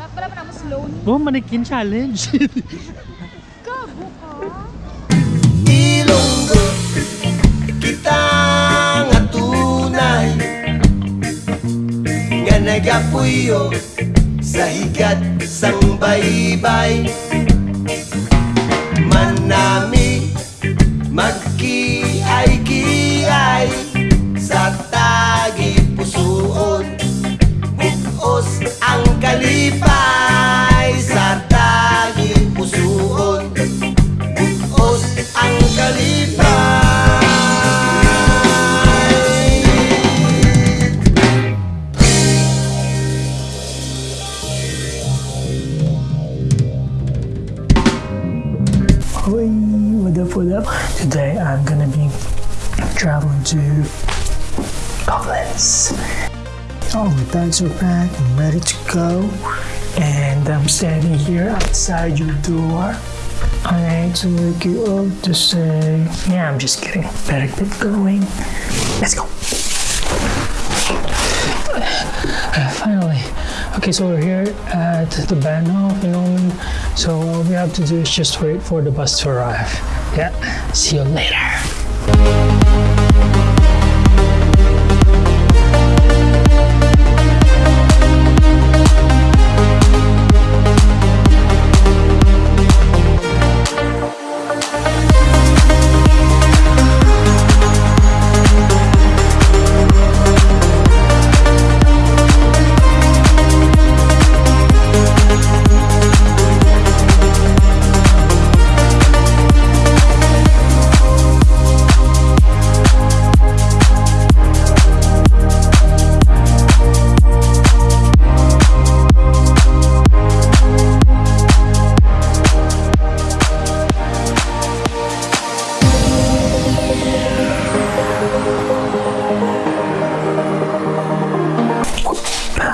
Wala pala pa naman slow ni. Oh, mannequin challenge. Gago ka. Ilonggo kita nga tunay nga nagapuyo sa higat sang baybay manami I'm gonna be traveling to Koblenz. All my bags are packed, I'm ready to go, and I'm standing here outside your door. I need to wake you up to say, yeah, I'm just kidding. Better get going. Let's go. Finally. Okay, so we're here at the Bahnhof in Ulm. So all we have to do is just wait for the bus to arrive. Yeah, see you later.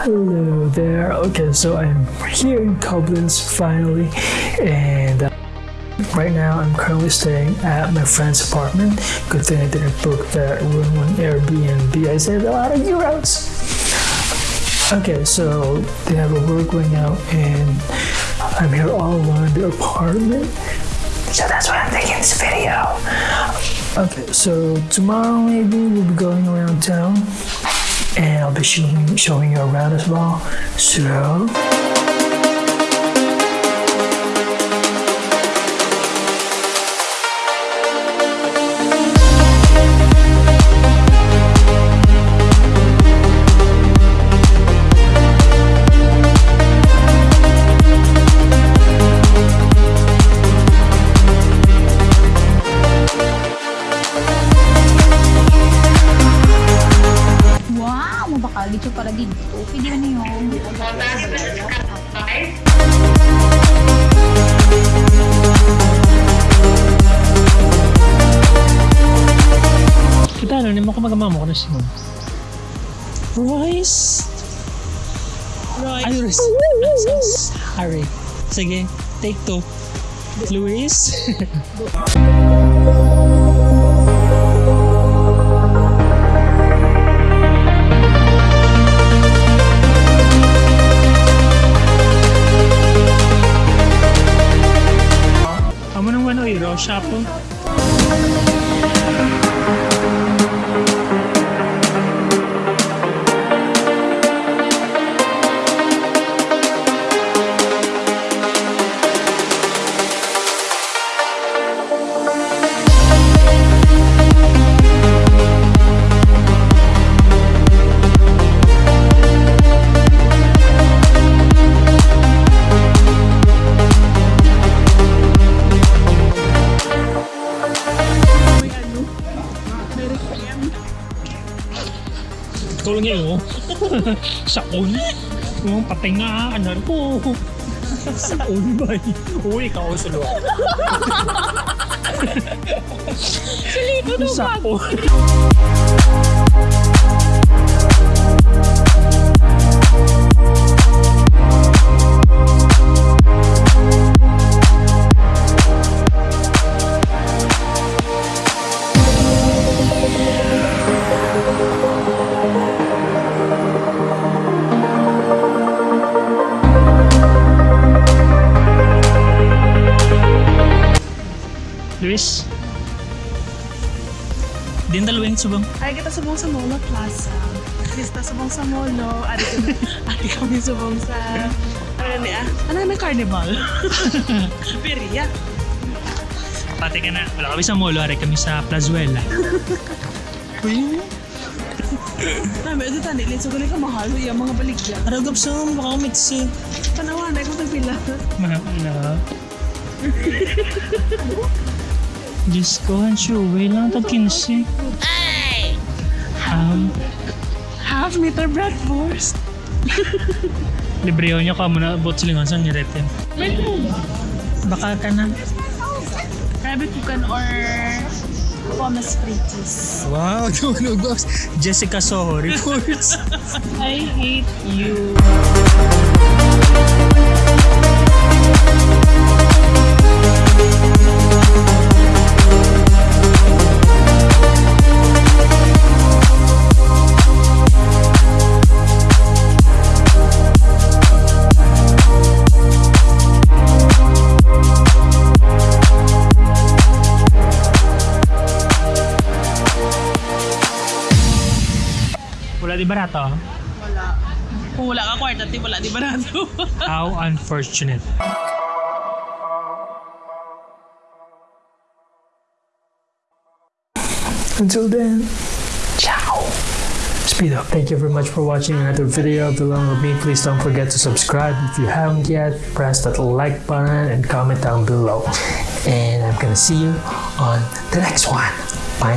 Hello there. Okay, so I'm here in Koblenz finally, and uh, right now I'm currently staying at my friend's apartment. Good thing I didn't book that room on Airbnb. I saved a lot of euros. Okay, so they have a work going out, and I'm here all alone in the apartment. So that's why I'm taking this video. Okay, so tomorrow maybe we'll be going around town and I'll be showing, showing you around as well. So, dito. Pwede na yun. kita ano, hindi mo ko magamamo ko na siya. Royce! Royce! Ay, Royce! I'm so sorry. Sige, take two. Luis? Chapa. Tulong niya oh. Saon. Yung patinga, ano po. Saon ba? Uy, ikaw sa loob. Silito daw Saon. Chris? Din dalawang subong. Ay, kita subong sa Molo Plaza. Kita subong sa Molo. Ari, ari kami subong sa... Ano ni ah? Ano na carnival? Peria. Pati ka na, wala kami sa molo, ari kami sa Plazuela. Uy, Nabi, ito tani. Litso ko ka mahal. Yung mga baligya. aragap sa baka mitsi. Panawa na ko tagpila. Mahal. Diyos ko, ang suway lang ito 15. Um, Half meter bratwurst. libre yun niya ka muna bot silingan sa nirete. Baka ka na. Rabbit kukan or pommes frites. Wow, tulugos. Jessica Soho reports. I hate you. Wala di barato. Wala. Kung wala ka kwarta, di wala di barato. How unfortunate. Until then, ciao. Speed up. Thank you very much for watching another video of Belong with me. Please don't forget to subscribe if you haven't yet. Press that like button and comment down below. And I'm gonna see you on the next one. Bye.